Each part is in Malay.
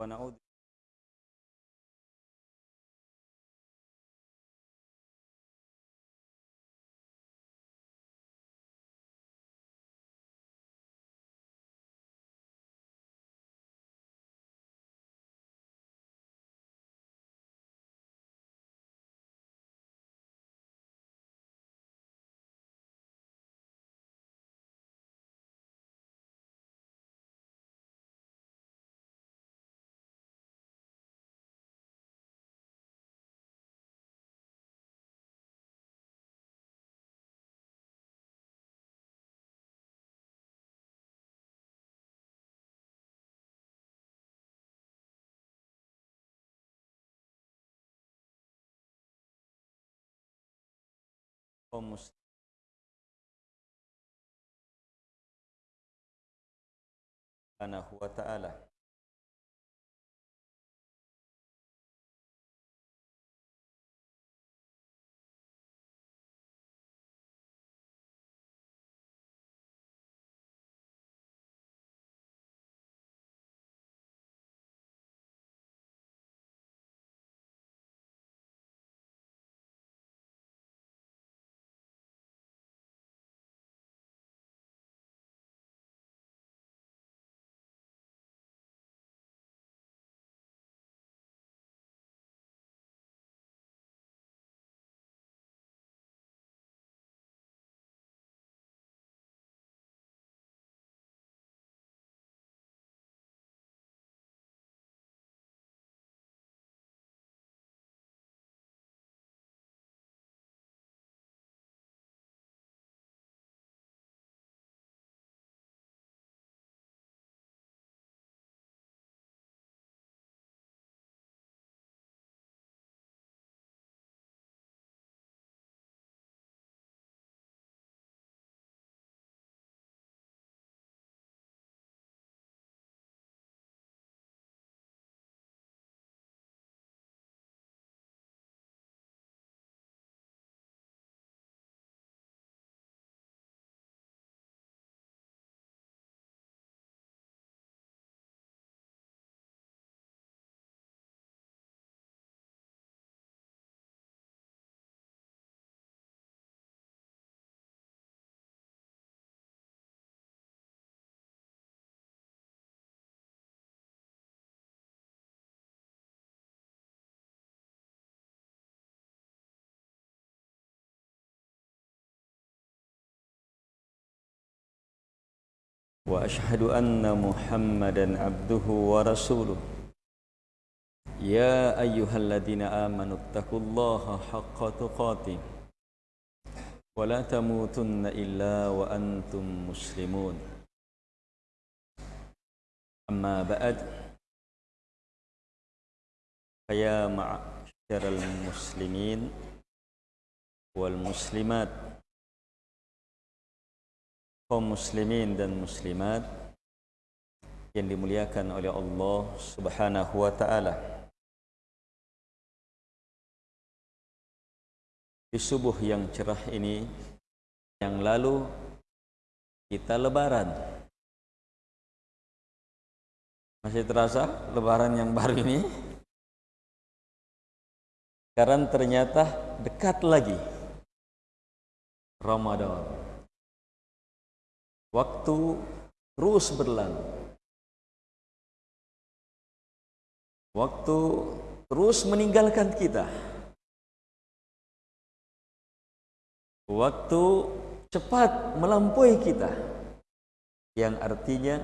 ونعوذ kaum muslim. Subhanahu wa ta'ala واشهد ان محمدا عبده ورسوله يا ايها الذين امنوا اتقوا الله حق تقاته ولا تموتن الا وانتم مسلمون اما بعد فيا معشر المسلمين والمسلمات kaum muslimin dan muslimat yang dimuliakan oleh Allah Subhanahu wa taala. Di subuh yang cerah ini yang lalu kita lebaran. Masih terasa lebaran yang baru ini? Karena ternyata dekat lagi Ramadan waktu terus berlalu. Waktu terus meninggalkan kita. Waktu cepat melampaui kita. Yang artinya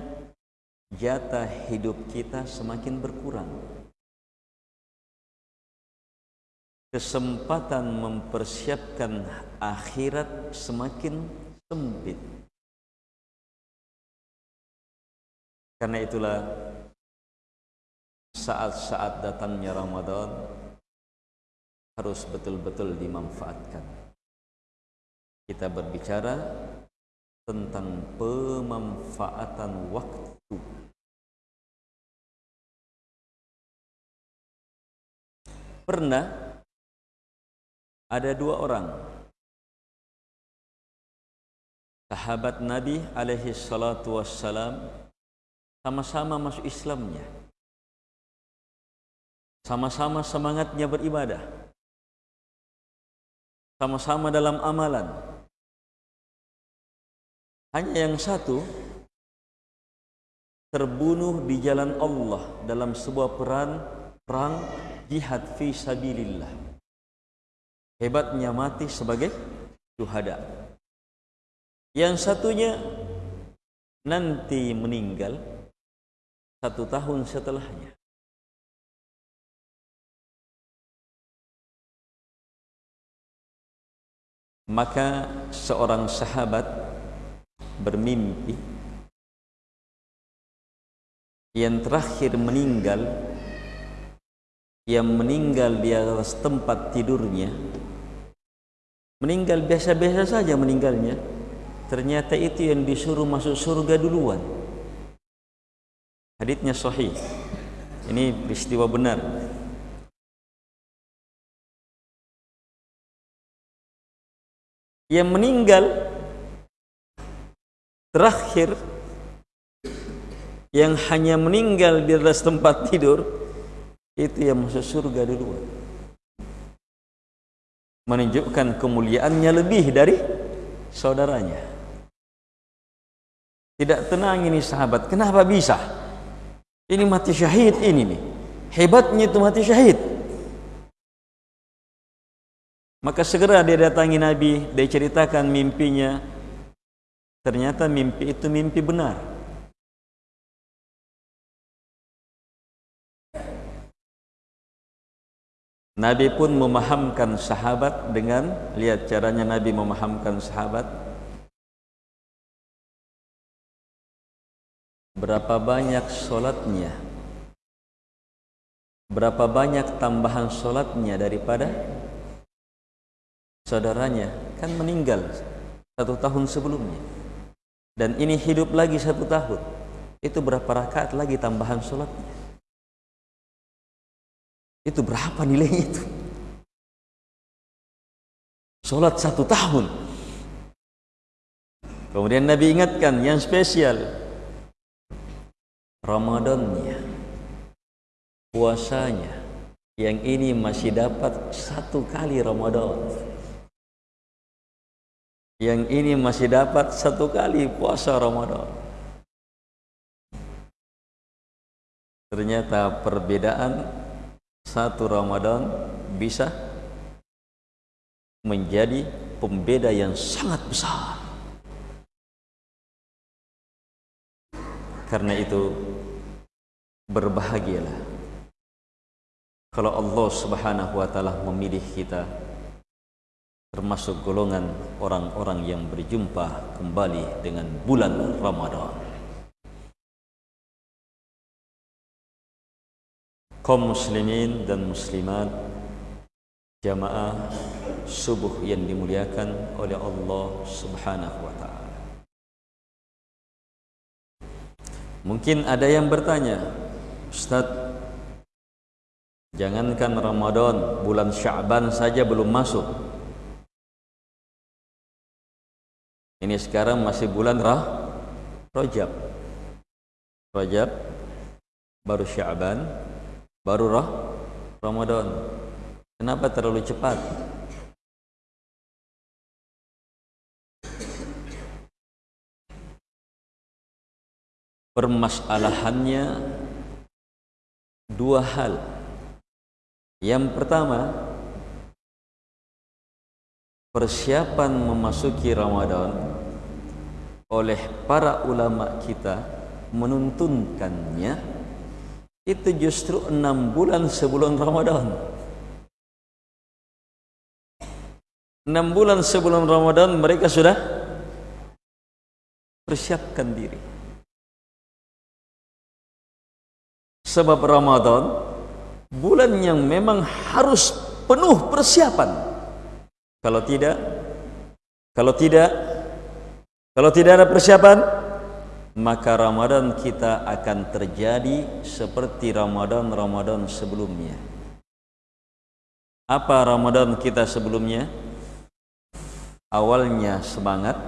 jatah hidup kita semakin berkurang. Kesempatan mempersiapkan akhirat semakin sempit Karena itulah saat-saat datangnya Ramadan harus betul-betul dimanfaatkan. Kita berbicara tentang pemanfaatan waktu. Pernah ada dua orang sahabat Nabi alaihi salatu wassalam sama-sama masuk Islamnya. sama-sama semangatnya beribadah, sama-sama dalam amalan. Hanya yang satu terbunuh di jalan Allah dalam sebuah peran perang jihad fi sabilillah. Hebatnya mati sebagai syuhada. Yang satunya nanti meninggal satu tahun setelahnya. Maka seorang sahabat bermimpi yang terakhir meninggal yang meninggal di atas tempat tidurnya meninggal biasa-biasa saja meninggalnya ternyata itu yang disuruh masuk surga duluan haditnya sahih. Ini peristiwa benar. Yang meninggal terakhir yang hanya meninggal di atas tempat tidur itu yang masuk surga duluan menunjukkan kemuliaannya lebih dari saudaranya. Tidak tenang ini sahabat. Kenapa bisa ini mati syahid ini nih hebatnya itu mati syahid Maka segera dia datangi Nabi, dia ceritakan mimpinya. Ternyata mimpi itu mimpi benar. Nabi pun memahamkan sahabat dengan lihat caranya Nabi memahamkan sahabat. Berapa banyak solatnya? Berapa banyak tambahan solatnya daripada saudaranya? Kan meninggal satu tahun sebelumnya. Dan ini hidup lagi satu tahun. Itu berapa rakaat lagi tambahan sholatnya itu berapa nilainya itu? Sholat satu tahun. Kemudian Nabi ingatkan yang spesial Ramadannya puasanya yang ini masih dapat satu kali Ramadan yang ini masih dapat satu kali puasa Ramadan. Ternyata perbedaan satu Ramadan bisa menjadi pembeda yang sangat besar. Karena itu berbahagialah kalau Allah Subhanahu wa taala memilih kita termasuk golongan orang-orang yang berjumpa kembali dengan bulan Ramadan. Kaum muslimin dan muslimat jamaah subuh yang dimuliakan oleh Allah Subhanahu wa taala. Mungkin ada yang bertanya, Ustaz, jangankan Ramadan, bulan Syaban saja belum masuk. Ini sekarang masih bulan Rah Rajab. Rajab baru Syaban, baru Rah Ramadan. Kenapa terlalu cepat? Permasalahannya dua hal. Yang pertama, persiapan memasuki Ramadan oleh para ulama kita menuntunkannya itu justru enam bulan sebelum Ramadan. Enam bulan sebelum Ramadan mereka sudah persiapkan diri. Sebab Ramadan bulan yang memang harus penuh persiapan. Kalau tidak, kalau tidak, kalau tidak ada persiapan, maka Ramadan kita akan terjadi seperti Ramadan-Ramadan sebelumnya. Apa Ramadan kita sebelumnya? Awalnya semangat,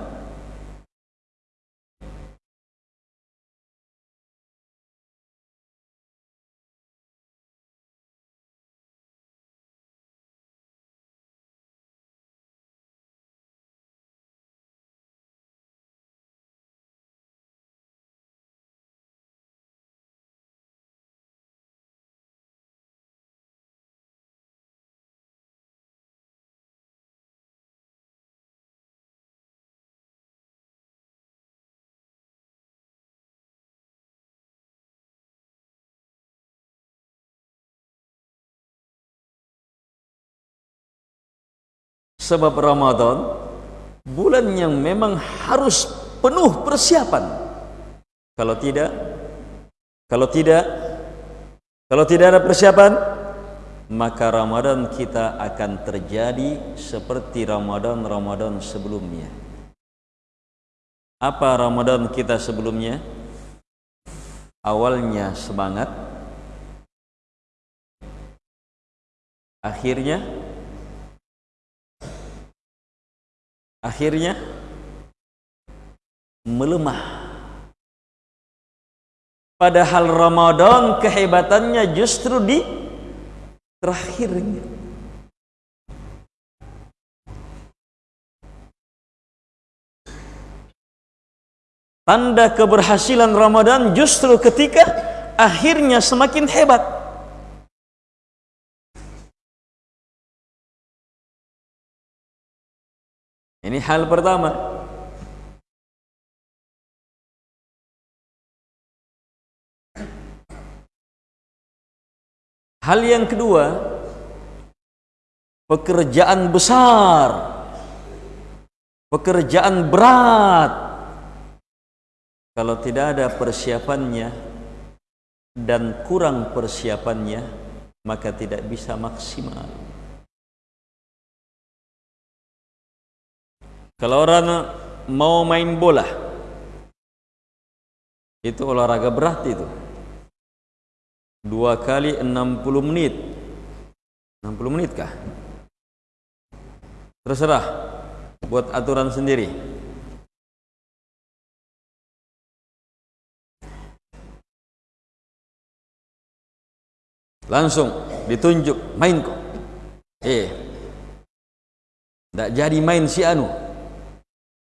sebab Ramadan bulan yang memang harus penuh persiapan. Kalau tidak kalau tidak kalau tidak ada persiapan maka Ramadan kita akan terjadi seperti Ramadan-Ramadan sebelumnya. Apa Ramadan kita sebelumnya? Awalnya semangat akhirnya akhirnya melemah. Padahal Ramadan kehebatannya justru di terakhirnya. Tanda keberhasilan Ramadan justru ketika akhirnya semakin hebat Ini hal pertama. Hal yang kedua, pekerjaan besar, pekerjaan berat. Kalau tidak ada persiapannya dan kurang persiapannya, maka tidak bisa maksimal. Kalau orang mau main bola Itu olahraga berat itu Dua kali enam puluh menit. Enam puluh menit kah? Terserah. Buat aturan sendiri. Langsung ditunjuk main kok. Eh Tak jadi main si Anu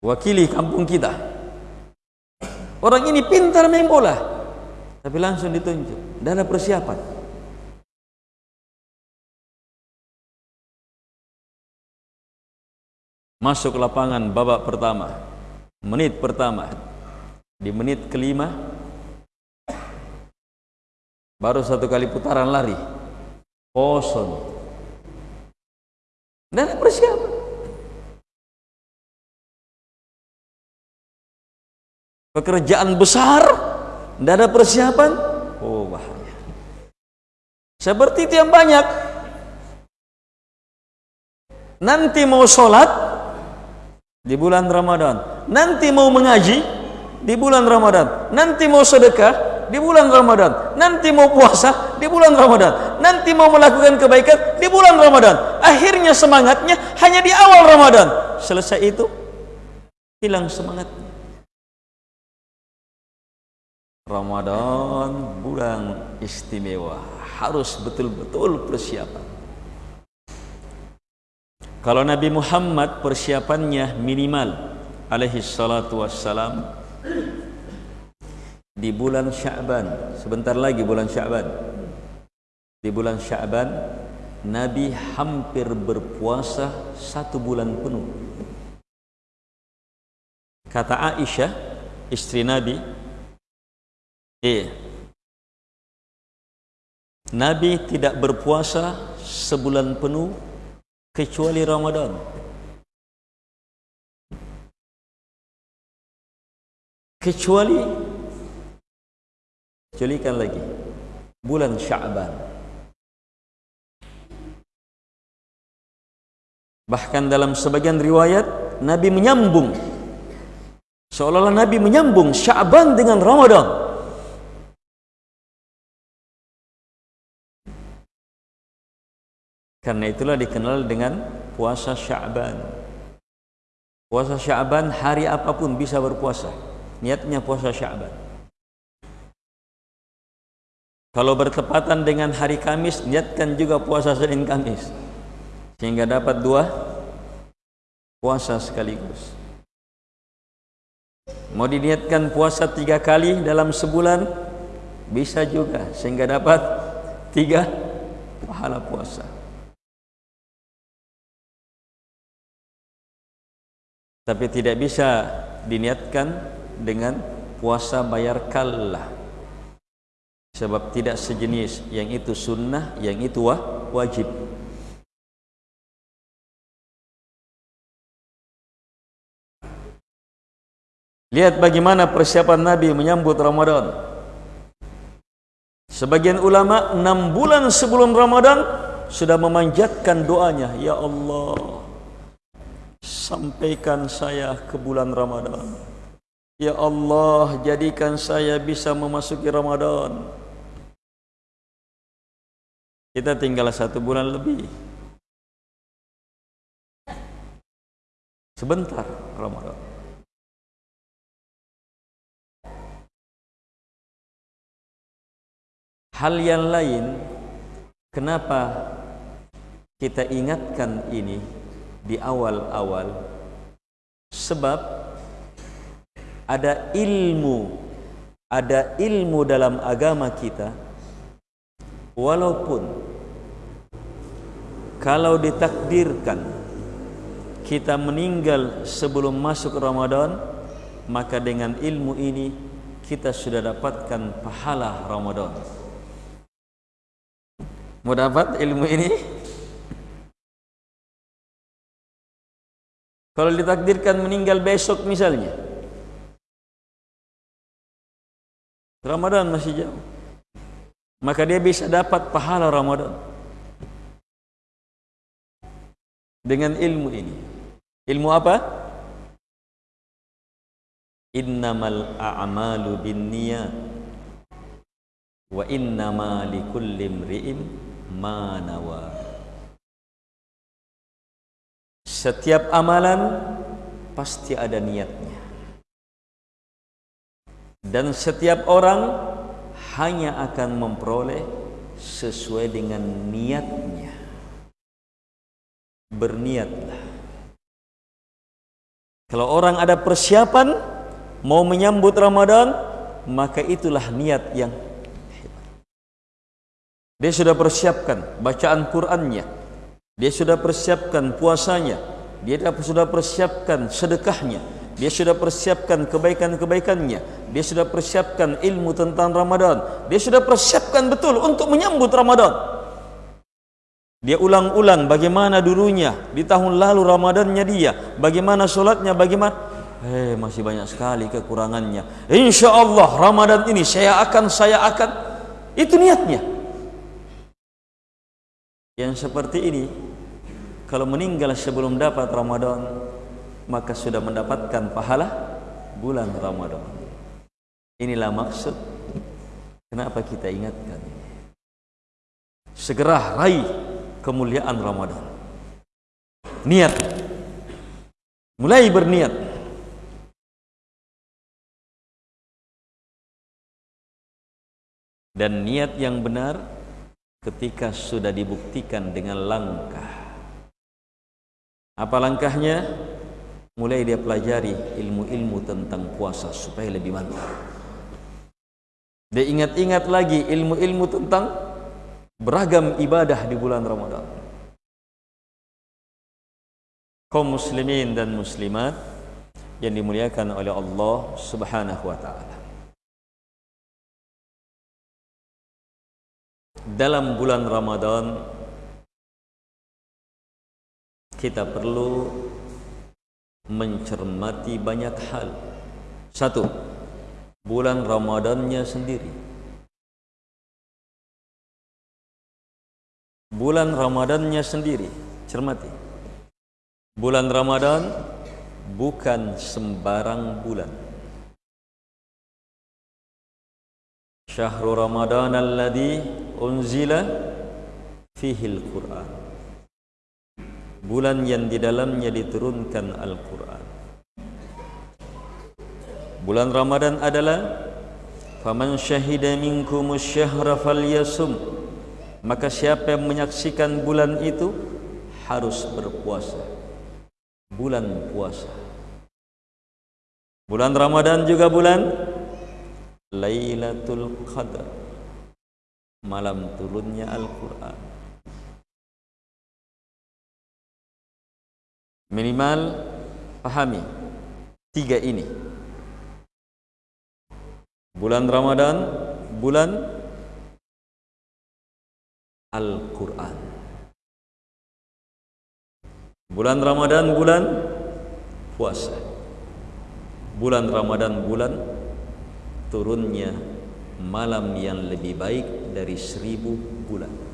wakili kampung kita. Orang ini pintar main bola tapi langsung ditunjuk. Dan ada persiapan. Masuk lapangan babak pertama menit pertama. Di menit kelima baru satu kali putaran lari. Kosong. Dan persiapan pekerjaan besar tidak ada persiapan? Oh bahaya. Seperti itu yang banyak. Nanti mau sholat di bulan Ramadan. Nanti mau mengaji di bulan Ramadan. Nanti mau sedekah di bulan Ramadan. Nanti mau puasa di bulan Ramadan. Nanti mau melakukan kebaikan di bulan Ramadan. Akhirnya semangatnya hanya di awal Ramadan. Selesai itu hilang semangatnya Ramadan bulan istimewa. Harus betul-betul persiapan. Kalau Nabi Muhammad persiapannya minimal alaihi salatu wassalam di bulan Sya'ban sebentar lagi bulan Sya'ban. Di bulan Sya'ban Nabi hampir berpuasa satu bulan penuh. Kata Aisyah istri Nabi Iya. Nabi tidak berpuasa sebulan penuh kecuali Ramadan. Kecuali kecualikan lagi bulan Sya'ban. Bahkan dalam sebagian riwayat Nabi menyambung seolah-olah Nabi menyambung Sya'ban dengan Ramadan. Karena itulah dikenal dengan puasa Sya'ban. Puasa Sya'ban hari apapun bisa berpuasa. Niatnya puasa Sya'ban. Kalau bertepatan dengan hari Kamis, niatkan juga puasa Senin Kamis. Sehingga dapat dua puasa sekaligus. Mau diniatkan puasa tiga kali dalam sebulan, bisa juga. Sehingga dapat tiga pahala puasa. tapi tidak bisa diniatkan dengan puasa bayar kallah. Sebab tidak sejenis yang itu sunnah yang itu wah, wajib. Lihat bagaimana persiapan nabi menyambut ramadan. Sebagian ulama 6 bulan sebelum ramadan sudah memanjatkan doanya ya allah sampaikan saya ke bulan Ramadan. Ya Allah, jadikan saya bisa memasuki Ramadan. Kita tinggal satu bulan lebih. Sebentar Ramadan. Hal yang lain kenapa kita ingatkan ini di awal-awal. Sebab ada ilmu ada ilmu dalam agama kita walaupun kalau ditakdirkan kita meninggal sebelum masuk Ramadan maka dengan ilmu ini kita sudah dapatkan pahala Ramadan. Mau dapat ilmu ini kalau ditakdirkan meninggal besok misalnya. Ramadan masih jauh. Maka dia bisa dapat pahala Ramadan. Dengan ilmu ini. Ilmu apa? Innamal a'malu binniyat. Wa innama likulli imri'in manawa setiap amalan pasti ada niatnya dan setiap orang hanya akan memperoleh sesuai dengan niatnya berniatlah kalau orang ada persiapan mau menyambut Ramadan maka itulah niat yang dia sudah persiapkan bacaan Qurannya. Dia sudah persiapkan puasanya. Dia sudah persiapkan sedekahnya. Dia sudah persiapkan kebaikan-kebaikannya. Dia sudah persiapkan ilmu tentang Ramadan. Dia sudah persiapkan betul untuk menyambut Ramadan. Dia ulang-ulang bagaimana dulunya di tahun lalu Ramadannya dia, bagaimana solatnya, bagaimana eh masih banyak sekali kekurangannya. Insya Allah Ramadan ini saya akan saya akan itu niatnya. Yang seperti ini kalau meninggal sebelum dapat Ramadan maka sudah mendapatkan pahala bulan Ramadan. Inilah maksud kenapa kita ingatkan Segera raih kemuliaan Ramadan. Niat. Mulai berniat. Dan niat yang benar ketika sudah dibuktikan dengan langkah apa langkahnya? Mulai dia pelajari ilmu-ilmu tentang puasa supaya lebih mantap dia ingat-ingat lagi ilmu-ilmu tentang beragam ibadah di bulan Ramadan. Kaum muslimin dan muslimat yang dimuliakan oleh Allah Subhanahu wa taala. Dalam bulan Ramadan kita perlu mencermati banyak hal. Satu, bulan Ramadannya sendiri. Bulan Ramadannya sendiri, cermati. Bulan Ramadan bukan sembarang bulan. Syahrul Ramadan alladhi unzila fihi al-Quran bulan yang di dalamnya diturunkan Al-Quran. Bulan Ramadan adalah faman syahida minkum asyhara falyasum. Maka siapa yang menyaksikan bulan itu harus berpuasa. Bulan puasa. Bulan Ramadan juga bulan Lailatul Qadar. Malam turunnya Al-Quran minimal pahami tiga ini. Bulan Ramadan bulan Al-Quran. Bulan Ramadan bulan puasa. Bulan Ramadan bulan turunnya malam yang lebih baik dari seribu bulan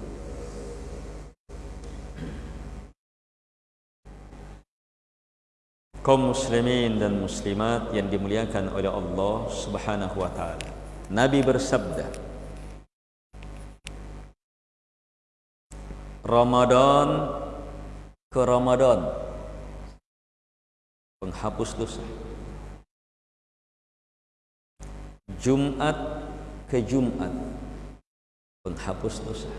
kaum muslimin dan muslimat yang dimuliakan oleh Allah subhanahu wa ta'ala. Nabi bersabda Ramadan ke Ramadan? Penghapus dosa. Jumat ke Jumat? Penghapus dosa.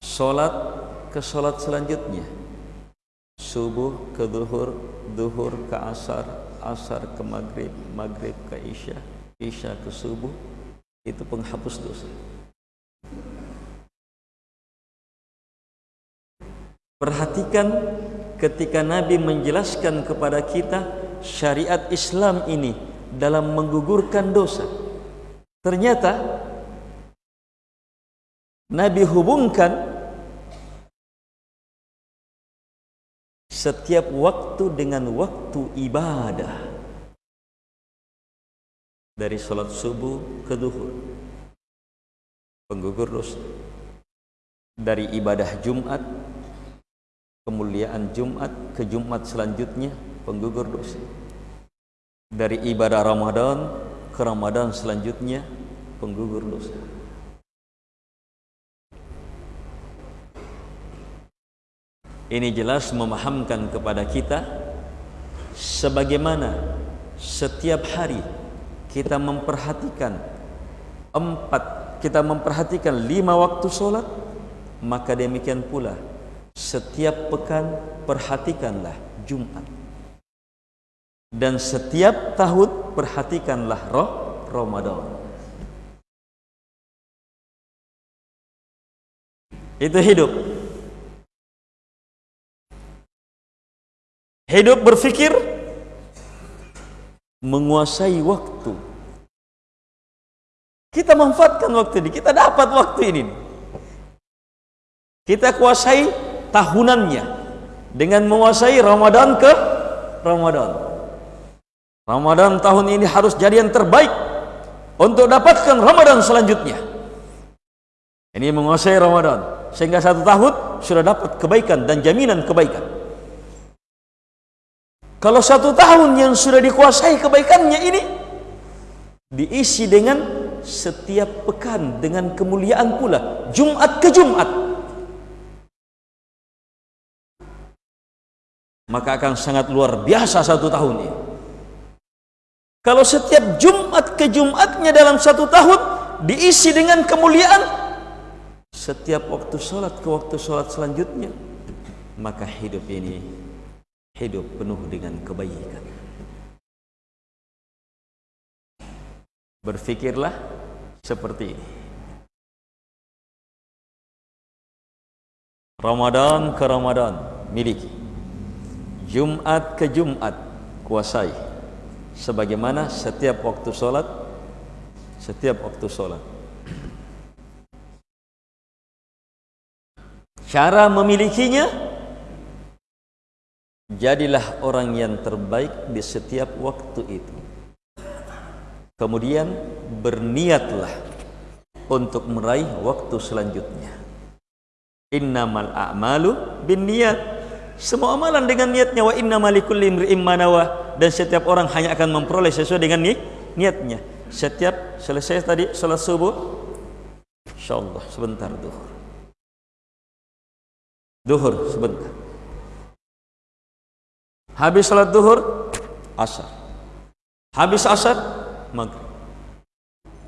Solat ke solat selanjutnya Subuh ke duhur Duhur ke asar Asar ke maghrib Maghrib ke isya Isya ke subuh Itu penghapus dosa Perhatikan ketika Nabi menjelaskan kepada kita syariat Islam ini dalam menggugurkan dosa. Ternyata Nabi hubungkan setiap waktu dengan waktu ibadah. Dari solat subuh ke duhur penggugur dosa. Dari ibadah Jumat kemuliaan Jumat ke Jumat selanjutnya penggugur dosa. Dari ibadah Ramadan ke Ramadan selanjutnya penggugur dosa ini jelas memahamkan kepada kita sebagaimana setiap hari kita memperhatikan empat kita memperhatikan lima waktu solat maka demikian pula setiap pekan perhatikanlah Jumat. Dan setiap tahun perhatikanlah roh Ramadan. Itu hidup hidup berfikir menguasai waktu kita manfaatkan waktu ini kita dapat waktu ini kita kuasai tahunannya dengan menguasai Ramadan ke Ramadan. Ramadan tahun ini harus jadi yang terbaik untuk dapatkan Ramadan selanjutnya. Ini menguasai Ramadan sehingga satu tahun sudah dapat kebaikan dan jaminan kebaikan. Kalau satu tahun yang sudah dikuasai kebaikannya ini diisi dengan setiap pekan dengan kemuliaan pula Jumat ke Jumat maka akan sangat luar biasa satu tahun ini. Kalau setiap Jumat ke Jumatnya dalam satu tahun diisi dengan kemuliaan, setiap waktu sholat ke waktu sholat selanjutnya, maka hidup ini hidup penuh dengan kebaikan. Berfikirlah seperti ini. Ramadan ke Ramadan miliki Jumat ke Jumat kuasai sebagaimana setiap waktu solat setiap waktu solat cara memilikinya jadilah orang yang terbaik di setiap waktu itu kemudian berniatlah untuk meraih waktu selanjutnya innamal a'malu bin niat semua amalan dengan niatnya wa inna malikul imri'im manawa dan setiap orang hanya akan memperoleh sesuai dengan ni niatnya. Setiap selesai tadi salat subuh insyaallah sebentar duhur. Duhur sebentar. Habis salat duhur? Asar. Habis asar? Maghrib.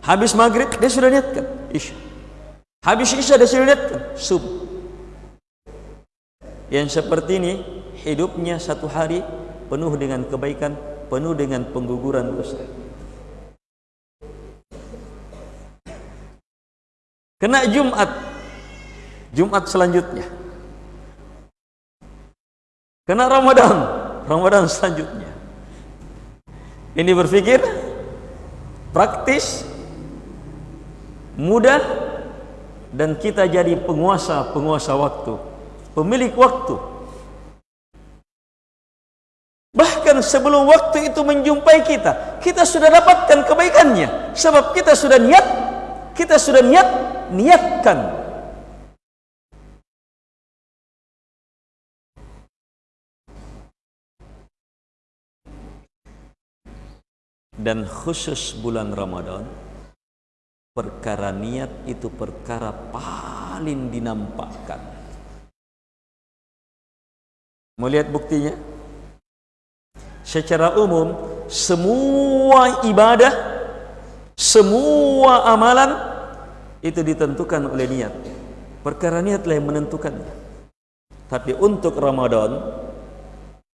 Habis maghrib dia sudah niatkan isya. Habis isya dia sudah niatkan subuh. Yang seperti ini hidupnya satu hari penuh dengan kebaikan penuh dengan pengguguran dosa. Kena Jumat. Jumat selanjutnya. Kena Ramadan Ramadan selanjutnya. Ini berpikir praktis mudah dan kita jadi penguasa-penguasa waktu pemilik waktu. Bahkan niatkan sebelum waktu itu menjumpai kita kita sudah dapatkan kebaikannya. Sebab kita sudah niat kita sudah niat niatkan dan khusus bulan Ramadan perkara niat itu perkara paling dinampakkan Mau lihat buktinya? Secara umum, semua ibadah, semua amalan itu ditentukan oleh niat. Perkara niatlah yang menentukannya. Tapi untuk Ramadan,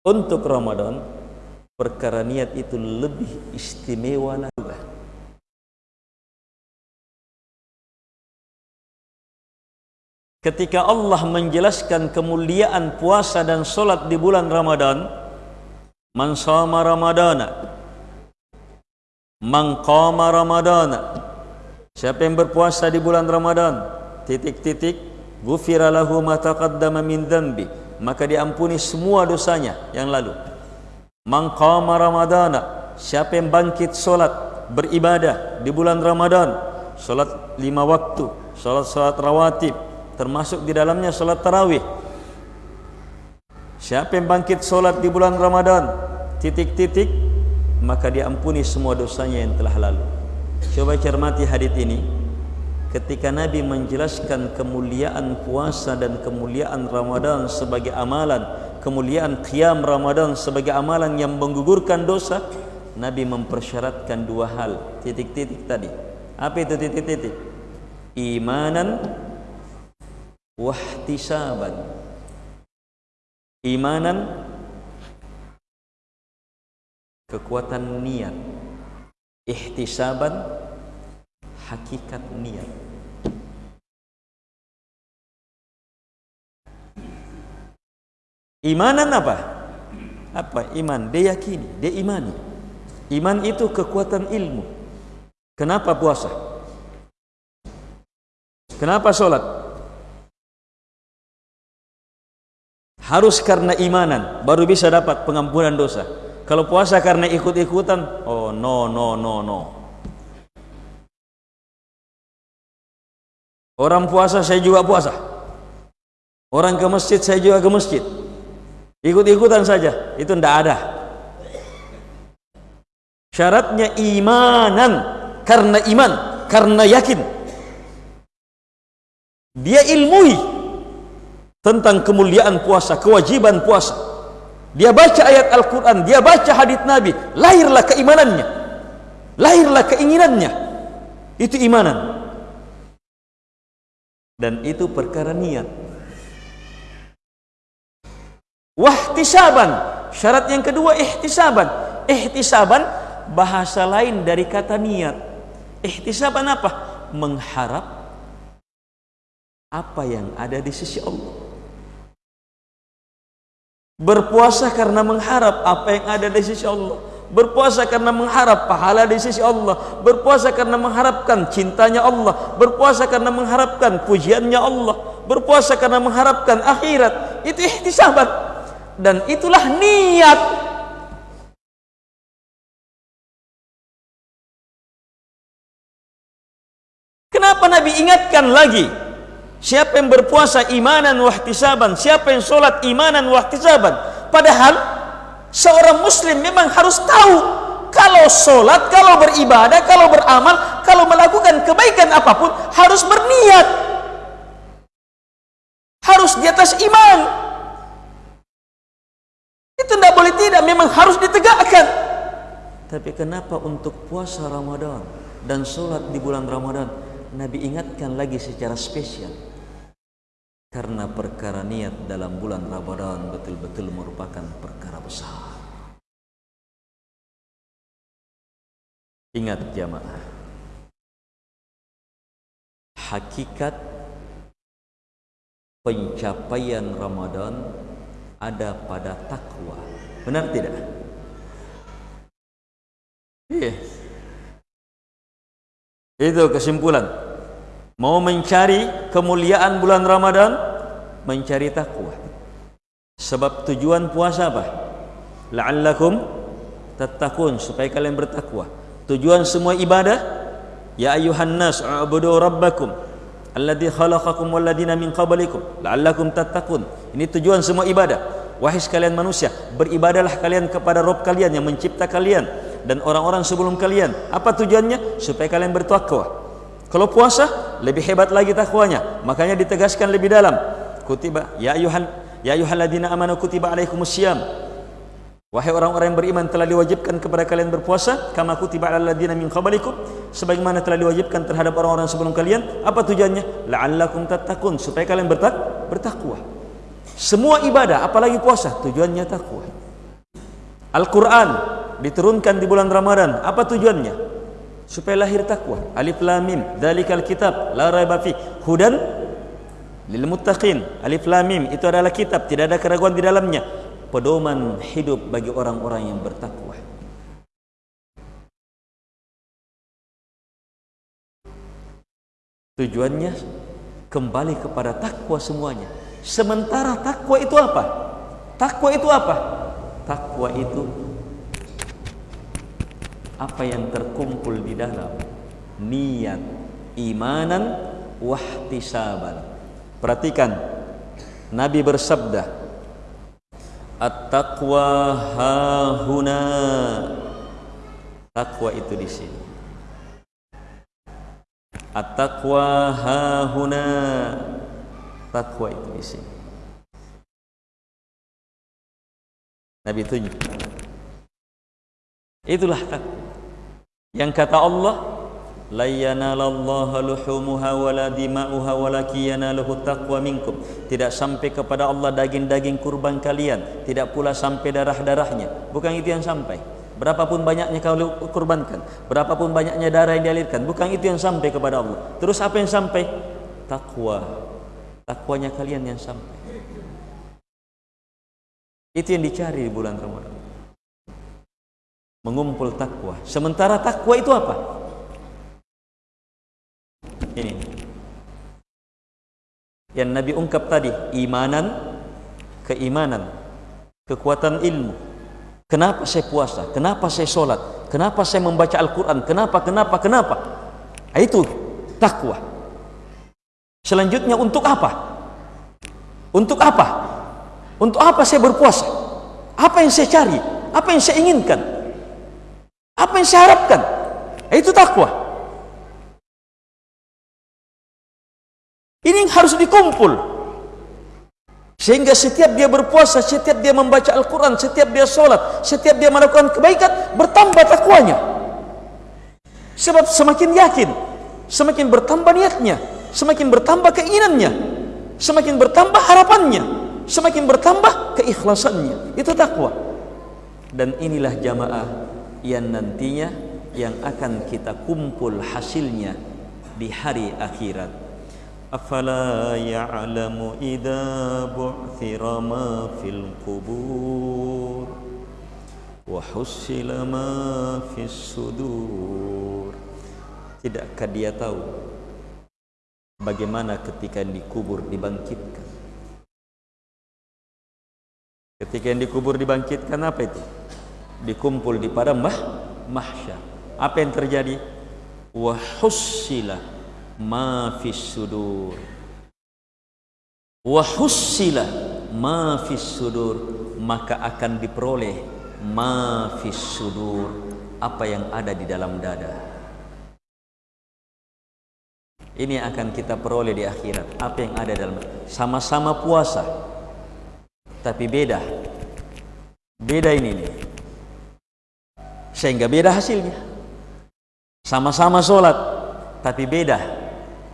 untuk Ramadan, perkara niat itu lebih istimewa lagi. ketika Allah menjelaskan kemuliaan puasa dan solat di bulan Ramadan man sama Ramadana man qama Ramadana siapa yang berpuasa di bulan Ramadan titik-titik gufira lahu ma taqaddama min dhanbi maka diampuni semua dosanya yang lalu man qama Ramadana siapa yang bangkit solat beribadah di bulan Ramadan solat lima waktu solat-solat rawatib termasuk di dalamnya solat tarawih. Siapa yang bangkit solat di bulan Ramadan titik-titik maka diampuni semua dosanya yang telah lalu. Coba cermati hadis ini. Ketika Nabi menjelaskan kemuliaan puasa dan kemuliaan Ramadan sebagai amalan kemuliaan qiyam Ramadan sebagai amalan yang menggugurkan dosa Nabi mempersyaratkan dua hal. Titik-titik tadi. Apa itu titik-titik? Imanan wahtisaban. Imanan kekuatan niat. Ihtisaban hakikat niat imanan apa? Apa? Iman. Dia yakini dia imani. Iman itu kekuatan ilmu. Kenapa puasa? Kenapa solat? Harus karena imanan baru bisa dapat pengampunan dosa. Kalau puasa karena ikut-ikutan oh no no no no. Orang puasa saya juga puasa. Orang ke masjid saya juga ke masjid ikut-ikutan saja itu tidak ada syaratnya imanan karena iman karena yakin dia ilmui tentang kemuliaan puasa, kewajiban puasa. Dia baca ayat Al-Quran, dia baca hadith Nabi, lahirlah keimanannya, lahirlah keinginannya. Itu imanan. Dan itu perkara niat. Wahtisaban, syarat yang kedua ihtisaban. Ihtisaban bahasa lain dari kata niat. Ihtisaban apa? Mengharap apa yang ada di sisi Allah. Berpuasa karena mengharap apa yang ada di sisi Allah. Berpuasa karena mengharap pahala di sisi Allah. Berpuasa karena mengharapkan cintanya Allah. Berpuasa karena mengharapkan pujiannya Allah. Berpuasa karena mengharapkan akhirat. Itu ihtisabat dan itulah niat. Kenapa Nabi ingatkan lagi? Siapa yang berpuasa imanan wahtisaban Siapa yang solat imanan wahtisaban Padahal Seorang muslim memang harus tahu Kalau solat, kalau beribadah Kalau beramal, kalau melakukan kebaikan apapun Harus berniat. Harus di atas iman Itu tidak boleh tidak Memang harus ditegakkan Tapi kenapa untuk puasa Ramadan Dan solat di bulan Ramadan Nabi ingatkan lagi secara spesial karena perkara niat dalam bulan Ramadan betul-betul merupakan perkara besar. Ingat jamaah. Hakikat pencapaian Ramadan ada pada takwa. Benar tidak? Iya. Itu kesimpulan mau mencari kemuliaan bulan Ramadan mencari takwa sebab tujuan puasa apa la'allakum tattaqun supaya kalian bertakwa tujuan semua ibadah ya ayuhan nas ubudu rabbakum alladhi khalaqakum walladina min qablikum la'allakum tattaqun. Ini tujuan semua ibadah. Wahai sekalian manusia beribadahlah kalian kepada Rabb kalian yang mencipta kalian dan orang-orang sebelum kalian. Apa tujuannya? Supaya kalian bertakwa. Kalau puasa lebih hebat lagi takwanya. Makanya ditegaskan lebih dalam. Kutiba ya ayuhan ya ayyuhalladzina amanu kutiba alaikumusiyam Wahai orang-orang yang beriman telah diwajibkan kepada kalian berpuasa kama kutiba alal ladzina min qablikum. Sebagaimana telah diwajibkan terhadap orang-orang sebelum kalian apa tujuannya? La'allakum tattaqun supaya kalian bertak bertakwa. Semua ibadah apalagi puasa tujuannya takwa. Al-Qur'an diturunkan di bulan Ramadan apa tujuannya? Supaya lahir takwa. Alif lam mim dzalikal kitab la raiba fi. Hudan lil muttaqin. Alif lam mim itu adalah kitab tidak ada keraguan di dalamnya pedoman hidup bagi orang-orang yang bertakwa. Tujuannya kembali kepada takwa semuanya. Sementara takwa itu apa? Takwa itu apa? Takwa itu apa yang terkumpul di dalam niat imanan wahtisaban. Perhatikan Nabi bersabda At-taqwa hahuna Taqwa itu di sini. At-taqwa hahuna Taqwa itu di sini. Nabi tunjuk. Itulah taqwa. Yang kata Allah minkum. Tidak sampai kepada Allah daging-daging kurban kalian. Tidak pula sampai darah-darahnya. Bukan itu yang sampai. Berapapun banyaknya kau kurbankan. Berapapun banyaknya darah yang dialirkan. Bukan itu yang sampai kepada Allah. Terus apa yang sampai? Takwa takwanya kalian yang sampai. Itu yang dicari di bulan Ramadan. Mengumpul takwa sementara takwa itu apa ini. Yang Nabi ungkap tadi imanan keimanan kekuatan ilmu. Kenapa saya puasa? Kenapa saya solat? Kenapa saya membaca Al-Quran? Kenapa kenapa kenapa? Ah, itu takwa. Selanjutnya untuk apa? Untuk apa? Untuk apa saya berpuasa? Apa yang saya cari? Apa yang saya inginkan? Apa yang saya harapkan? Ah, itu takwa harus dikumpul. Sehingga setiap dia berpuasa, setiap dia membaca Al-Quran, setiap dia sholat, setiap dia melakukan kebaikan, bertambah takwanya. Sebab semakin yakin, semakin bertambah niatnya, semakin bertambah keinginannya, semakin bertambah harapannya, semakin bertambah keikhlasannya. Itu takwa. Dan inilah jamaah yang nantinya yang akan kita kumpul hasilnya di hari akhirat. أفلا يعلم إذا بعثر ما في القبور وحصل ما في الصدور Tidakkah dia tahu bagaimana ketika yang dikubur dibangkitkan Ketika yang dikubur dibangkitkan apa itu? Dikumpul di padang mah mahsyar. Apa yang terjadi? Wa hussila ma fis sudur. Wa hussila ma fis sudur maka akan diperoleh ma fis sudur apa yang ada di dalam dada. Ini akan kita peroleh di akhirat. Apa yang ada dalam sama-sama puasa. Tapi beda. Beda ini nih. Sehingga beda hasilnya. Sama-sama solat tapi beda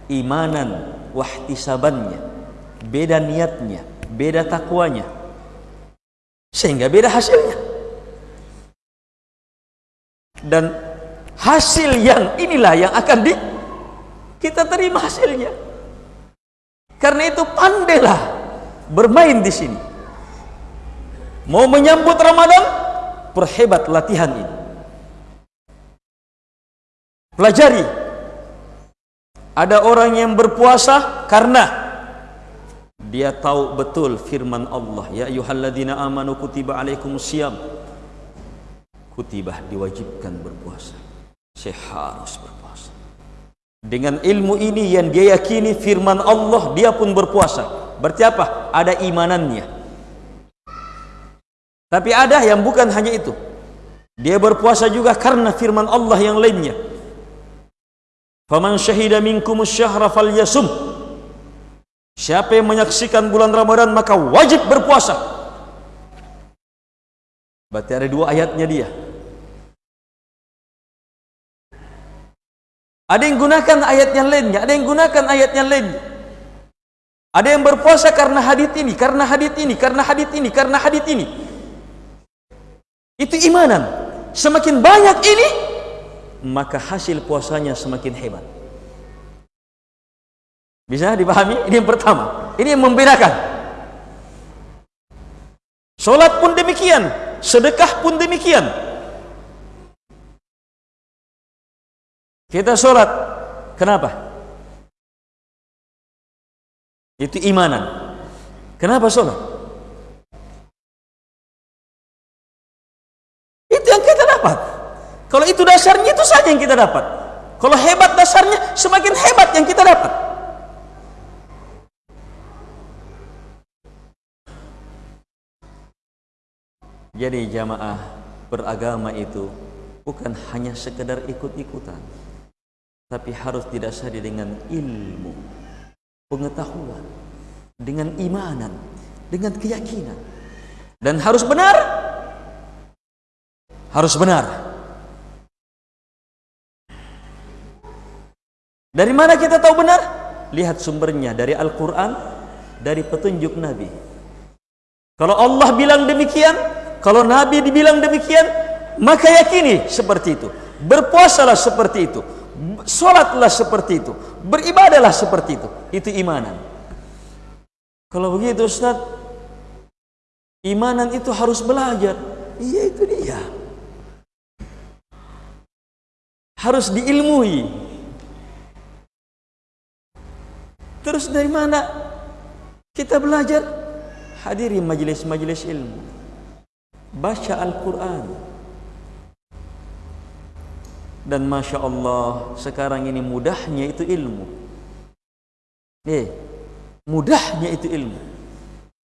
imanan wahtisabannya beda niatnya beda takwanya sehingga beda hasilnya. Dan hasil yang inilah yang akan di kita terima hasilnya. Karena itu pandailah bermain di sini. Mau menyambut Ramadan perhebat latihan ini. Pelajari ada orang yang berpuasa karena dia tahu betul firman Allah. Ya ayyuhalladzina amanu kutiba alaikumusiyam kutibah diwajibkan berpuasa. Saya harus berpuasa. Dengan ilmu ini yang dia yakini firman Allah dia pun berpuasa. Berarti apa? Ada imanannya. Tapi ada yang bukan hanya itu. Dia berpuasa juga karena firman Allah yang lainnya faman syahida minkum syahra falyasum siapa yang menyaksikan bulan Ramadan maka wajib berpuasa berarti ada dua ayatnya dia Ada yang gunakan ayat yang lainnya, ada yang gunakan ayat yang lainnya. Ada yang berpuasa karena hadis ini, karena hadis ini, karena hadis ini, karena hadis ini. Itu imanan. Semakin banyak ini, maka hasil puasanya semakin hebat. Bisa dipahami? Ini yang pertama. Ini yang membedakan. Solat pun demikian, sedekah pun demikian. Kita sholat, kenapa? Itu imanan. Kenapa sholat? Kalau itu dasarnya itu saja yang kita dapat. Kalau hebat dasarnya, semakin hebat yang kita dapat. Jadi jamaah beragama itu bukan hanya sekedar ikut-ikutan tapi harus didasari dengan ilmu pengetahuan dengan imanan dengan keyakinan dan harus benar harus benar dari mana kita tahu benar? Lihat sumbernya dari Al-Quran dari petunjuk Nabi. Kalau Allah bilang demikian kalau Nabi dibilang demikian maka yakini seperti itu. Berpuasalah seperti itu. Solatlah seperti itu. Beribadahlah seperti itu. Itu imanan. Kalau begitu Ustaz Imanan itu harus belajar. Iya itu dia. Harus diilmui Terus dari mana? Kita belajar. Hadiri majlis-majlis ilmu. Baca Al-Quran. Dan masya Allah sekarang ini mudahnya itu ilmu. Eh mudahnya itu ilmu.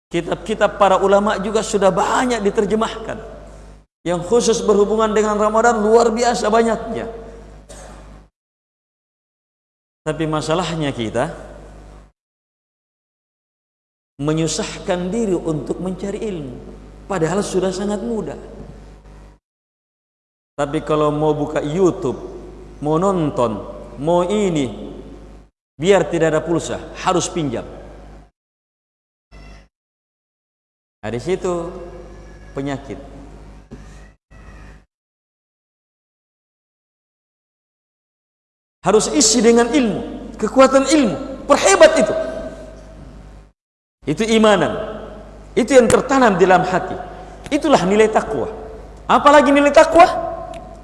Kitab-kitab para ulama juga sudah banyak diterjemahkan. Yang khusus berhubungan dengan Ramadan luar biasa banyaknya. Tapi masalahnya kita menyusahkan diri untuk mencari ilmu padahal sudah sangat mudah tapi kalau mau buka YouTube, mau nonton, mau ini, biar tidak ada pulsa, harus pinjam. Di situ penyakit. Harus isi dengan ilmu, kekuatan ilmu, perhebat itu. Itu imanan. Itu yang tertanam di dalam hati. Itulah nilai takwa. Apalagi nilai takwa?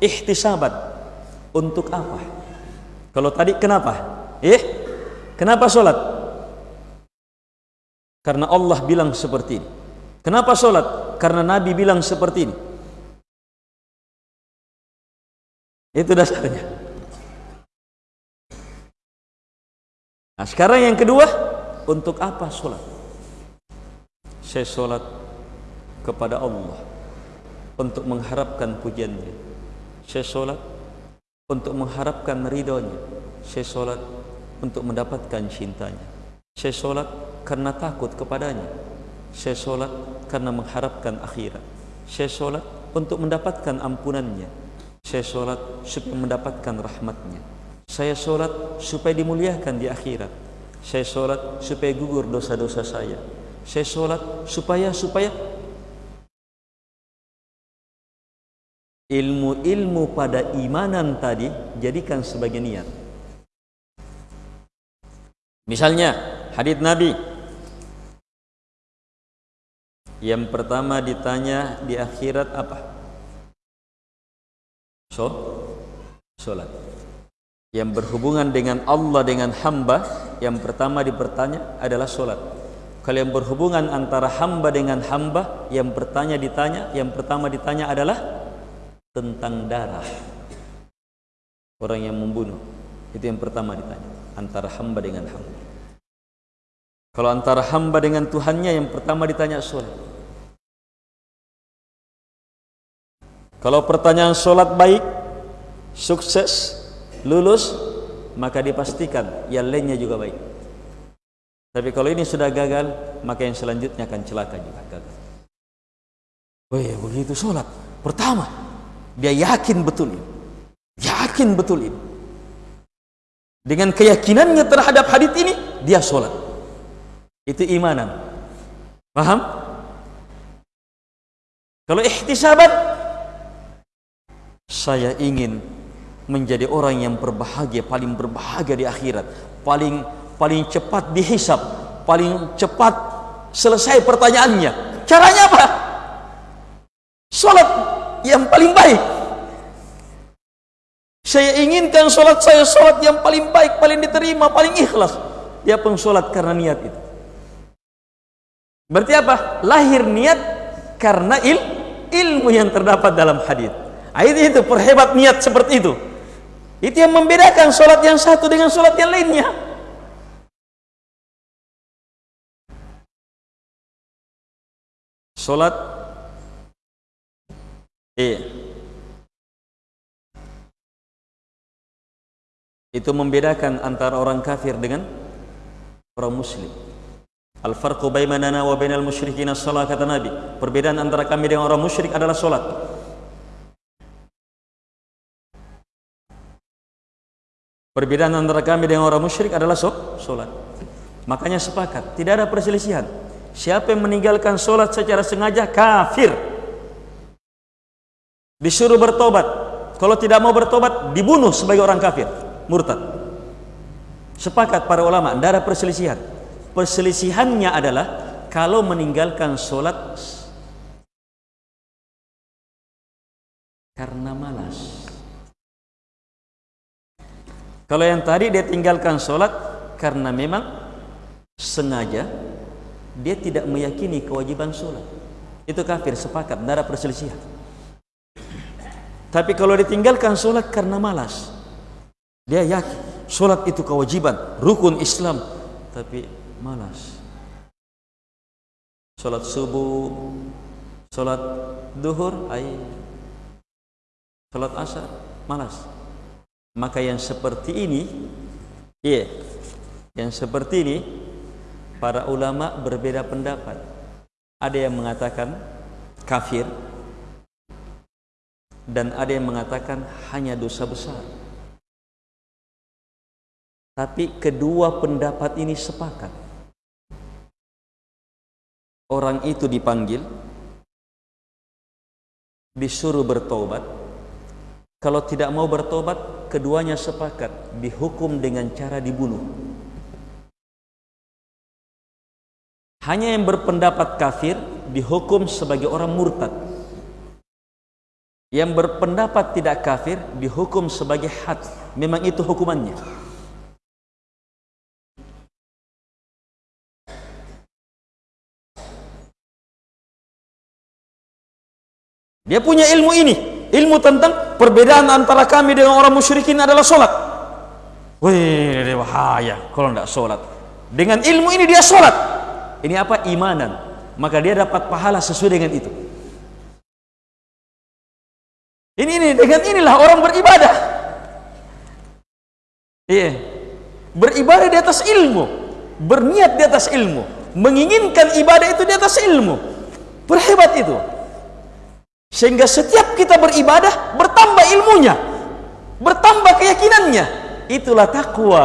ihtisaban. Untuk apa? Kalau tadi kenapa? Eh? Kenapa solat? Karena Allah bilang seperti ini. Kenapa solat? Karena Nabi bilang seperti ini. Itu dasarnya. Nah sekarang yang kedua untuk apa solat saya solat kepada Allah untuk mengharapkan pujiannya. Saya solat untuk mengharapkan ridhonya. Saya solat untuk mendapatkan cintanya. Saya solat karena takut kepadanya. Saya solat karena mengharapkan akhirat. Saya solat untuk mendapatkan ampunannya. Saya solat supaya mendapatkan rahmatnya. Saya solat supaya dimuliakan di akhirat. Saya solat supaya gugur dosa-dosa saya saya solat supaya supaya ilmu-ilmu pada imanan tadi jadikan sebagai niat. Misalnya hadis Nabi yang pertama ditanya di akhirat apa? So, solat. Yang berhubungan dengan Allah dengan hamba yang pertama dipertanya adalah solat. Kalau yang berhubungan antara hamba dengan hamba yang bertanya ditanya yang pertama ditanya adalah tentang darah. Orang yang membunuh itu yang pertama ditanya antara hamba dengan hamba. Kalau antara hamba dengan Tuhannya yang pertama ditanya solat. Kalau pertanyaan solat baik sukses lulus maka dipastikan yang lainnya juga baik tapi kalau ini sudah gagal maka yang selanjutnya akan celaka juga gagal. Oh iya begitu solat pertama dia yakin betul ini. Yakin betul ini. Dengan keyakinannya terhadap hadis ini dia solat. Itu imanan. Paham kalau ihtisabat saya ingin menjadi orang yang berbahagia paling berbahagia di akhirat. Paling paling cepat dihisap paling cepat selesai pertanyaannya. Caranya apa? Salat yang paling baik. Saya inginkan salat saya salat yang paling baik paling diterima paling ikhlas. Dia pun salat karena niat itu. Berarti apa? Lahir niat karena il ilmu yang terdapat dalam hadis. Itu itu perhebat niat seperti itu. Itu yang membedakan solat yang satu dengan solat yang lainnya. Solat iya. Itu membedakan antara orang kafir dengan orang muslim. Al-farqu bainana wa bainal musyrikin as-salat kata Nabi. Perbedaan antara kami dengan orang musyrik adalah solat. Perbedaan antara kami dengan orang musyrik adalah solat. Makanya sepakat, tidak ada perselisihan. Siapa yang meninggalkan solat secara sengaja kafir. Disuruh bertobat. Kalau tidak mau bertobat, dibunuh sebagai orang kafir, murtad. Sepakat para ulama, tidak ada perselisihan. Perselisihannya adalah kalau meninggalkan solat karena malas. Kalau yang tadi dia tinggalkan solat karena memang sengaja dia tidak meyakini kewajiban solat. Itu kafir sepakat, tidak ada perselisihan. Tapi kalau ditinggalkan solat karena malas, dia yakin solat itu kewajiban, rukun Islam, tapi malas. Solat subuh, solat duhur, ay, solat asar, malas maka yang seperti ini ya yeah, yang seperti ini para ulama berbeda pendapat. Ada yang mengatakan kafir dan ada yang mengatakan hanya dosa besar. Tapi kedua pendapat ini sepakat. Orang itu dipanggil disuruh bertobat. Kalau tidak mau bertobat keduanya sepakat dihukum dengan cara dibunuh hanya yang berpendapat kafir dihukum sebagai orang murtad. Yang berpendapat tidak kafir dihukum sebagai had. Memang itu hukumannya. Dia punya ilmu ini ilmu tentang perbedaan antara kami dengan orang musyrikin adalah solat. Wih bahaya kalau tidak solat. Dengan ilmu ini dia solat ini apa? Imanan. Maka dia dapat pahala sesuai dengan itu. Ini, ini dengan inilah orang beribadah. Iya. Beribadah di atas ilmu. Berniat di atas ilmu. Menginginkan ibadah itu di atas ilmu. Berhebat itu. Sehingga setiap kita beribadah bertambah ilmunya. Bertambah keyakinannya. Itulah takwa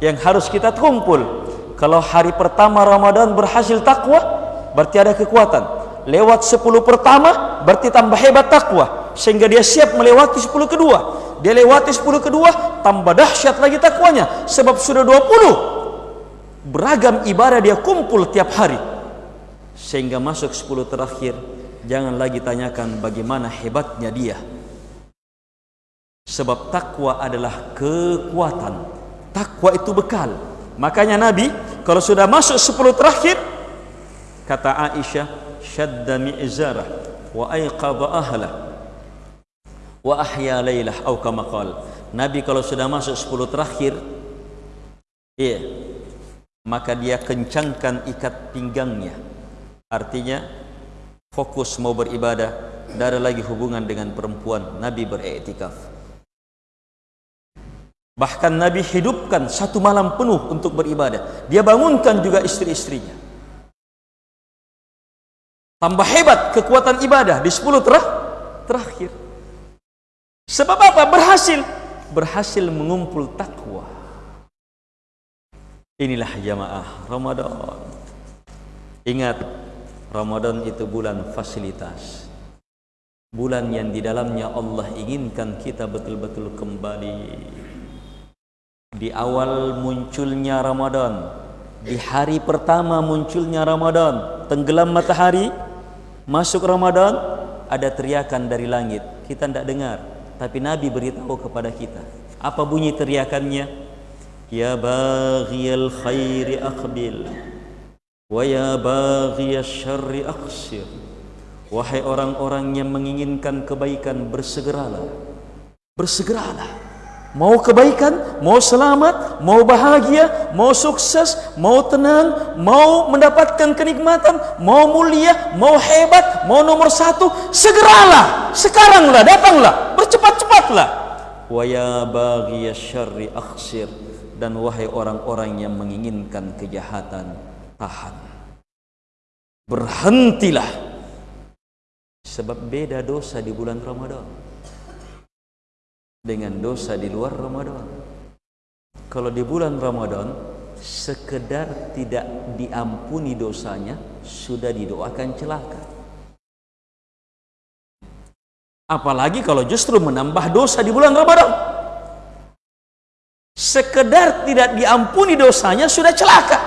yang harus kita kumpul kalau hari pertama Ramadan berhasil takwa berarti ada kekuatan. Lewat 10 pertama berarti tambah hebat takwa sehingga dia siap melewati 10 kedua. Dia lewati 10 kedua tambah dahsyat lagi takwanya sebab sudah 20 beragam ibadah dia kumpul tiap hari. Sehingga masuk 10 terakhir jangan lagi tanyakan bagaimana hebatnya dia. Sebab takwa adalah kekuatan. Takwa itu bekal. Makanya Nabi kalau sudah masuk 10 terakhir kata Aisyah syadda mi'zarah wa ayqadha ahla wa ahya lailah au kama qal. Nabi kalau sudah masuk 10 terakhir iya maka dia kencangkan ikat pinggangnya. Artinya fokus mau beribadah tidak ada lagi hubungan dengan perempuan. Nabi beriktikaf bahkan nabi hidupkan satu malam penuh untuk beribadah. Dia bangunkan juga istri-istrinya tambah hebat kekuatan ibadah di 10 terah, terakhir. Sebab apa? berhasil. Berhasil mengumpul takwa. Inilah jamaah Ramadan. Ingat Ramadan itu bulan fasilitas. Bulan yang di dalamnya Allah inginkan kita betul-betul kembali di awal munculnya Ramadan di hari pertama munculnya Ramadan tenggelam matahari masuk Ramadan ada teriakan dari langit. Kita tidak dengar tapi Nabi beritahu kepada kita. Apa bunyi teriakannya? Ya baghiyal khairi aqbil wa ya baghiyal syarri aqsir. Wahai orang-orang yang menginginkan kebaikan bersegeralah. Bersegeralah Mau kebaikan, mau selamat, mau bahagia, mau sukses, mau tenang, mau mendapatkan kenikmatan, mau mulia, mau hebat, mau nomor satu, segeralah, sekaranglah, datanglah, bercepat-cepatlah. Wa ya baghiya syarri akhsir dan wahai orang-orang yang menginginkan kejahatan, tahan. Berhentilah. Sebab beda dosa di bulan Ramadan dengan dosa di luar Ramadan. Kalau di bulan Ramadan sekedar tidak diampuni dosanya sudah didoakan celaka. Apalagi kalau justru menambah dosa di bulan Ramadan. Sekedar tidak diampuni dosanya sudah celaka.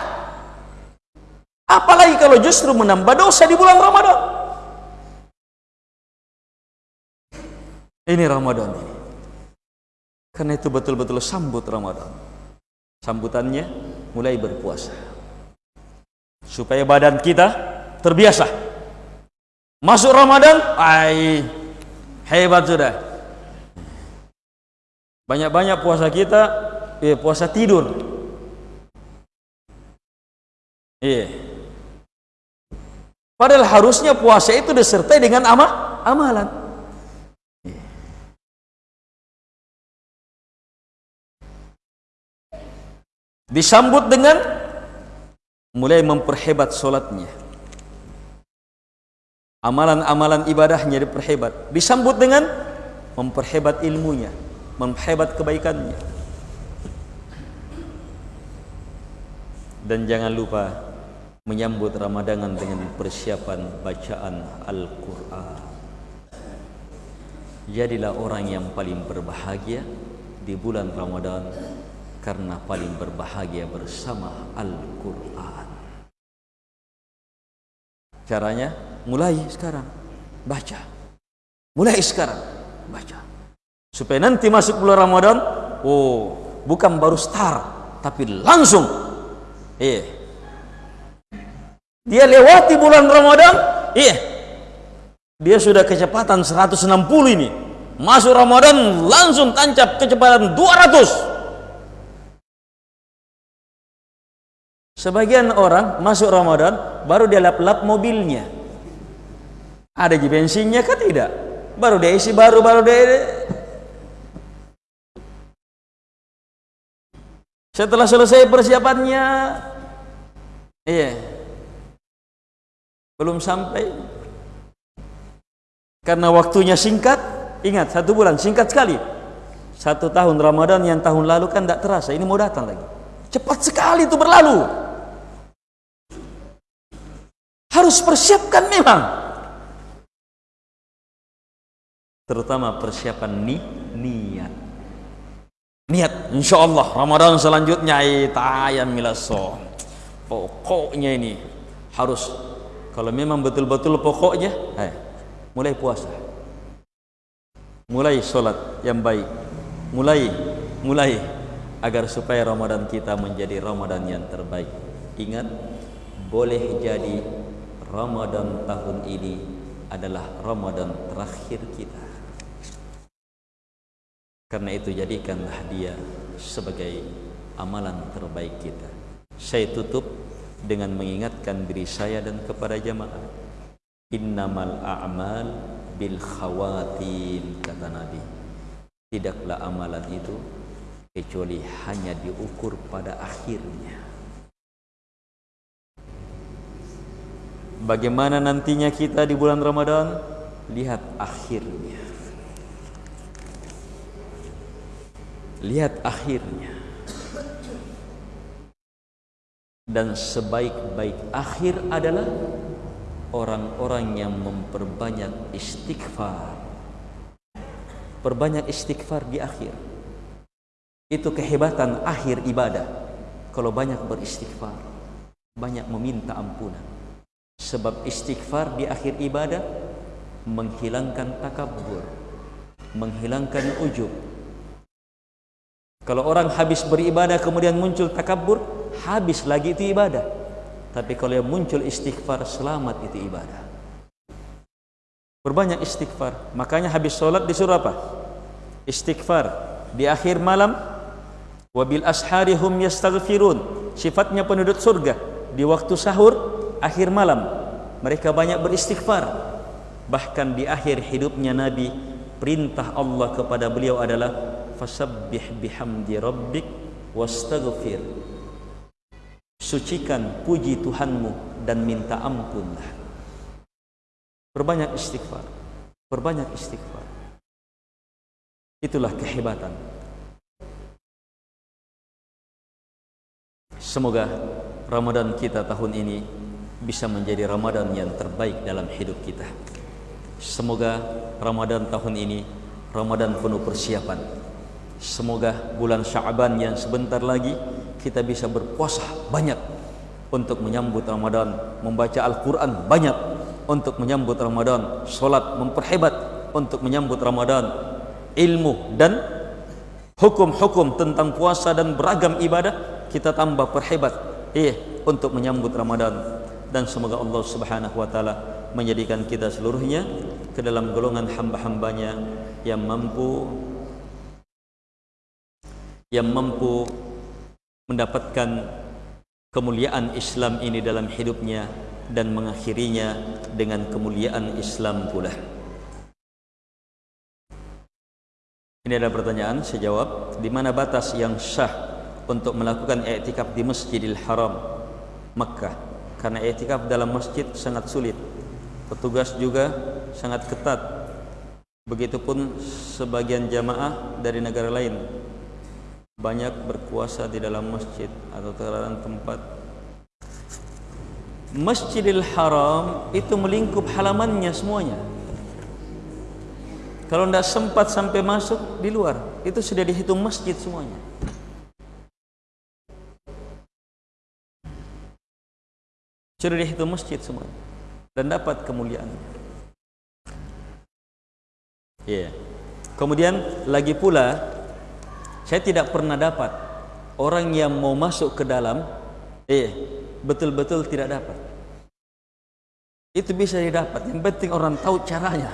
Apalagi kalau justru menambah dosa di bulan Ramadan. Ini Ramadan ini. Karena itu betul-betul sambut Ramadan. Sambutannya mulai berpuasa. Supaya badan kita terbiasa. Masuk Ramadan, ai hebat sudah. Banyak-banyak puasa kita, eh, puasa tidur. Iya. Padahal harusnya puasa itu disertai dengan amal, amalan. Disambut dengan mulai memperhebat solatnya. Amalan-amalan ibadahnya diperhebat. Disambut dengan memperhebat ilmunya memperhebat kebaikannya. Dan jangan lupa menyambut Ramadan dengan persiapan bacaan Al-Quran. Jadilah orang yang paling berbahagia di bulan Ramadan karena paling berbahagia bersama Al-Quran. Caranya mulai sekarang baca. Mulai sekarang baca. Supaya nanti masuk bulan Ramadan, oh, bukan baru start, tapi langsung. Iya. Dia lewati bulan Ramadan, iya. Dia sudah kecepatan 160 ini. Masuk Ramadan langsung tancap kecepatan 200. Sebagian orang masuk Ramadan baru dia lap-lap mobilnya. Ada di bensinnya kan tidak? Baru dia isi baru baru dia Setelah selesai persiapannya iya. Belum sampai karena waktunya singkat, ingat satu bulan singkat sekali. Satu tahun Ramadan yang tahun lalu kan tidak terasa, ini mau datang lagi. Cepat sekali itu berlalu. Harus persiapkan memang. Terutama persiapan ni niat. Niat insyaallah Ramadan selanjutnya tayam milaso pokoknya ini harus kalau memang betul-betul pokoknya eh, mulai puasa. Mulai solat yang baik. Mulai mulai agar supaya Ramadan kita menjadi Ramadan yang terbaik. Ingat boleh jadi Ramadan tahun ini adalah Ramadan terakhir kita Karena itu jadikanlah dia sebagai amalan terbaik kita. Saya tutup dengan mengingatkan diri saya dan kepada jamaah. Innamal a'mal bil khawatim kata Nabi. Tidaklah amalan itu kecuali hanya diukur pada akhirnya. Bagaimana nantinya kita di bulan Ramadan? Lihat akhirnya. lihat akhirnya. Dan sebaik-baik akhir adalah orang-orang yang memperbanyak istighfar. Perbanyak istighfar di akhir. Itu kehebatan akhir ibadah. Kalau banyak beristighfar banyak meminta ampunan sebab istighfar di akhir ibadah menghilangkan takabur menghilangkan ujub kalau orang habis beribadah kemudian muncul takabur, habis lagi itu ibadah. Tapi kalau yang muncul istighfar, selamat itu ibadah. Berbanyak istighfar. Makanya habis solat disuruh apa? Istighfar. Di akhir malam, wabil asharihum yastaghfirun. Sifatnya penduduk surga. Di waktu sahur, akhir malam. Mereka banyak beristighfar. Bahkan di akhir hidupnya Nabi, perintah Allah kepada beliau adalah fasabbih bihamdi rabbik wastaghfir sucikan puji Tuhanmu dan minta ampunlah perbanyak istighfar perbanyak istighfar itulah kehebatan semoga Ramadan kita tahun ini bisa menjadi Ramadan yang terbaik dalam hidup kita. Semoga Ramadan tahun ini Ramadan penuh persiapan. Semoga bulan Syaban yang sebentar lagi kita bisa berpuasa banyak untuk menyambut Ramadan, membaca Al-Quran banyak untuk menyambut Ramadan, solat memperhebat untuk menyambut Ramadan, ilmu dan hukum-hukum tentang puasa dan beragam ibadah kita tambah perhebat eh untuk menyambut Ramadan dan semoga Allah Subhanahu wa taala menjadikan kita seluruhnya ke dalam golongan hamba-hambanya yang mampu yang mampu mendapatkan kemuliaan Islam ini dalam hidupnya dan mengakhirinya dengan kemuliaan Islam pula. Ini ada pertanyaan, saya jawab. Di mana batas yang sah untuk melakukan i'tikaf di Masjidil Haram Makkah? Karena i'tikaf dalam masjid sangat sulit. Petugas juga sangat ketat. Begitupun sebagian jamaah dari negara lain banyak berkuasa di dalam masjid atau terlarang tempat Masjidil Haram itu melingkup halamannya semuanya kalau tidak sempat sampai masuk di luar itu sudah dihitung masjid semuanya sudah dihitung masjid semuanya dan dapat kemuliaannya ya. Yeah. kemudian lagi pula saya tidak pernah dapat orang yang mau masuk ke dalam eh betul-betul tidak dapat. Itu bisa didapat. Yang penting orang tahu caranya.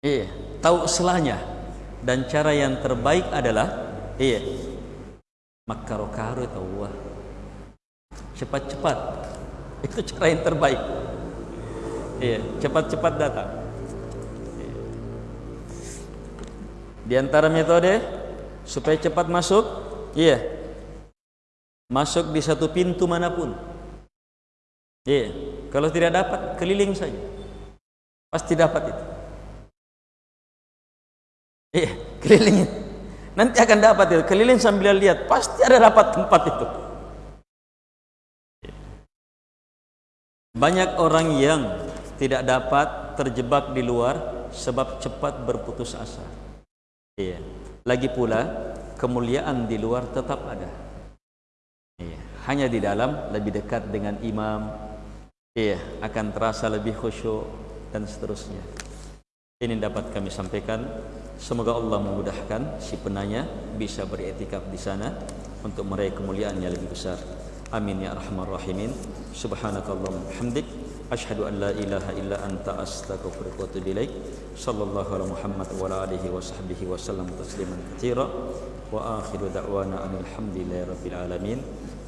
Eh tahu selanya. Dan cara yang terbaik adalah eh makarokaru tahu cepat-cepat itu cara yang terbaik iya cepat-cepat datang Di antara metode supaya cepat masuk, iya. Masuk di satu pintu manapun. Iya. Kalau tidak dapat, keliling saja. Pasti dapat itu. Iya, keliling. Nanti akan dapat itu. Keliling sambil lihat, pasti ada dapat tempat itu. Banyak orang yang tidak dapat terjebak di luar sebab cepat berputus asa. Iya. Lagi pula kemuliaan di luar tetap ada. Iya. Hanya di dalam lebih dekat dengan imam. Iya, akan terasa lebih khusyuk dan seterusnya. Ini dapat kami sampaikan. Semoga Allah memudahkan si penanya bisa beriktikaf di sana untuk meraih kemuliaan yang lebih besar. Amin ya arhamar rahimin. Subhanakallahumma hamdik Ashhadu an la ilaha illa anta astaghfiruka wa atubu ilaik. Sallallahu ala Muhammad wa ala alihi wa sahbihi wa sallam tasliman katsira. Wa akhiru da'wana alhamdulillahi rabbil alamin.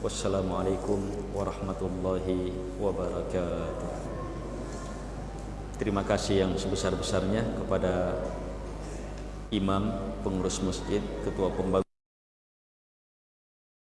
Wassalamualaikum warahmatullahi wabarakatuh. Terima kasih yang sebesar-besarnya kepada imam pengurus masjid, ketua pembangunan